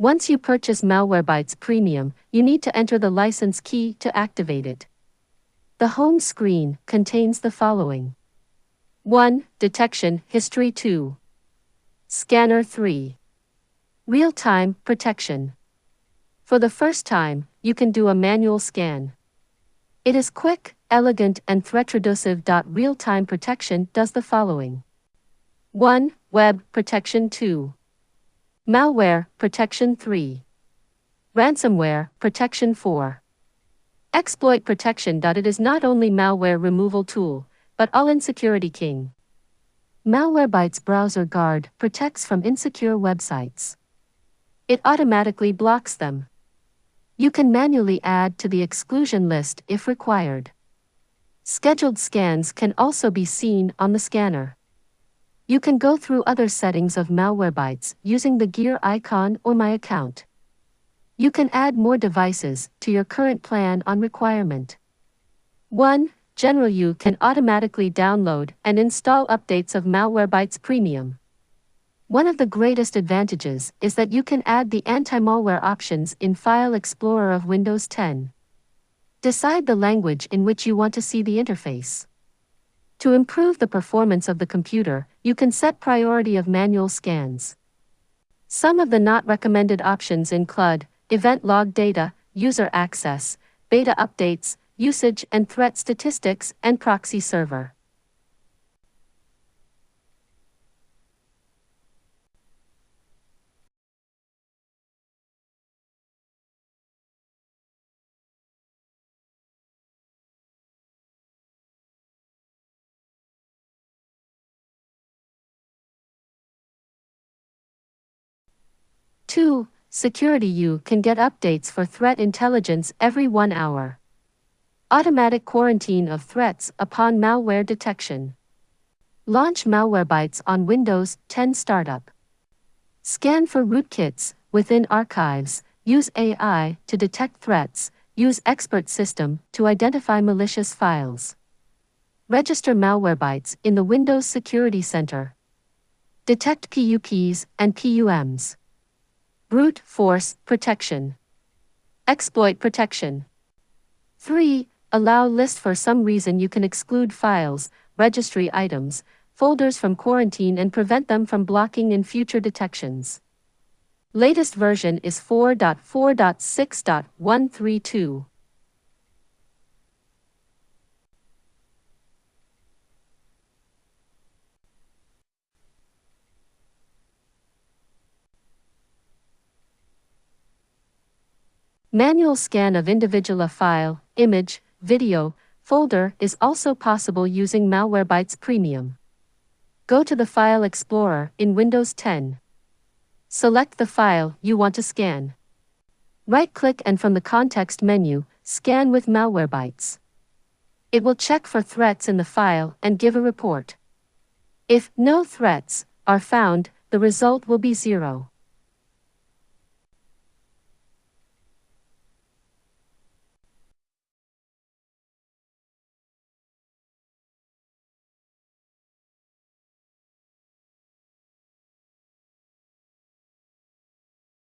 Once you purchase Malwarebytes Premium, you need to enter the license key to activate it. The home screen contains the following 1. Detection History 2. Scanner 3. Real time protection. For the first time, you can do a manual scan. It is quick, elegant, and threat reducive. Real time protection does the following 1. Web protection 2. Malware protection 3. Ransomware protection 4. Exploit protection. It is not only malware removal tool, but all-in security king. Malwarebytes Browser Guard protects from insecure websites. It automatically blocks them. You can manually add to the exclusion list if required. Scheduled scans can also be seen on the scanner. You can go through other settings of Malwarebytes using the gear icon or My Account. You can add more devices to your current plan on requirement. 1. General You can automatically download and install updates of Malwarebytes Premium. One of the greatest advantages is that you can add the anti-malware options in File Explorer of Windows 10. Decide the language in which you want to see the interface. To improve the performance of the computer, you can set priority of manual scans. Some of the not recommended options include event log data, user access, beta updates, usage and threat statistics and proxy server. Two, Security You can get updates for threat intelligence every one hour. Automatic quarantine of threats upon malware detection. Launch Malwarebytes on Windows 10 Startup. Scan for rootkits within archives. Use AI to detect threats. Use expert system to identify malicious files. Register Malwarebytes in the Windows Security Center. Detect PUPs and PUMs. Brute force protection. Exploit protection. 3. Allow list for some reason you can exclude files, registry items, folders from quarantine and prevent them from blocking in future detections. Latest version is 4.4.6.132. Manual scan of individual file, image, video, folder is also possible using Malwarebytes Premium. Go to the File Explorer in Windows 10. Select the file you want to scan. Right-click and from the context menu, scan with Malwarebytes. It will check for threats in the file and give a report. If no threats are found, the result will be zero.